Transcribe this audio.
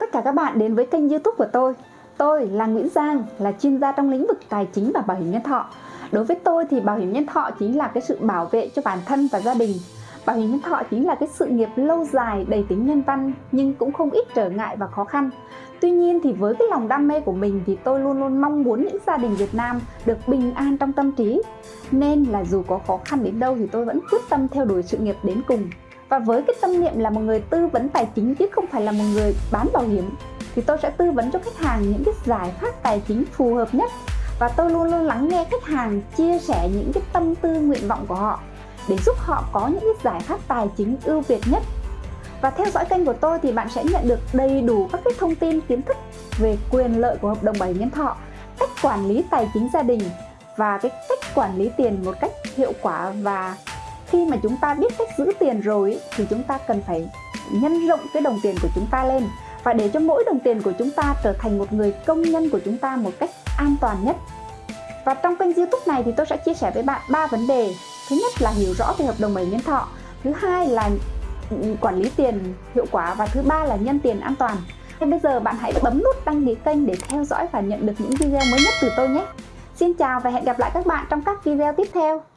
Tất cả các bạn đến với kênh youtube của tôi. Tôi là Nguyễn Giang, là chuyên gia trong lĩnh vực tài chính và bảo hiểm nhân thọ. Đối với tôi thì bảo hiểm nhân thọ chính là cái sự bảo vệ cho bản thân và gia đình. Bảo hiểm nhân thọ chính là cái sự nghiệp lâu dài đầy tính nhân văn nhưng cũng không ít trở ngại và khó khăn. Tuy nhiên thì với cái lòng đam mê của mình thì tôi luôn luôn mong muốn những gia đình Việt Nam được bình an trong tâm trí. Nên là dù có khó khăn đến đâu thì tôi vẫn quyết tâm theo đuổi sự nghiệp đến cùng và với cái tâm niệm là một người tư vấn tài chính chứ không phải là một người bán bảo hiểm, thì tôi sẽ tư vấn cho khách hàng những cái giải pháp tài chính phù hợp nhất. Và tôi luôn luôn lắng nghe khách hàng chia sẻ những cái tâm tư, nguyện vọng của họ để giúp họ có những cái giải pháp tài chính ưu việt nhất. Và theo dõi kênh của tôi thì bạn sẽ nhận được đầy đủ các cái thông tin kiến thức về quyền lợi của hợp đồng bảo hiểm nhân thọ, cách quản lý tài chính gia đình và cái cách quản lý tiền một cách hiệu quả và khi mà chúng ta biết cách giữ tiền rồi thì chúng ta cần phải nhân rộng cái đồng tiền của chúng ta lên. Và để cho mỗi đồng tiền của chúng ta trở thành một người công nhân của chúng ta một cách an toàn nhất. Và trong kênh youtube này thì tôi sẽ chia sẻ với bạn ba vấn đề. Thứ nhất là hiểu rõ về hợp đồng bảy nhân thọ. Thứ hai là quản lý tiền hiệu quả. Và thứ ba là nhân tiền an toàn. Thế bây giờ bạn hãy bấm nút đăng ký kênh để theo dõi và nhận được những video mới nhất từ tôi nhé. Xin chào và hẹn gặp lại các bạn trong các video tiếp theo.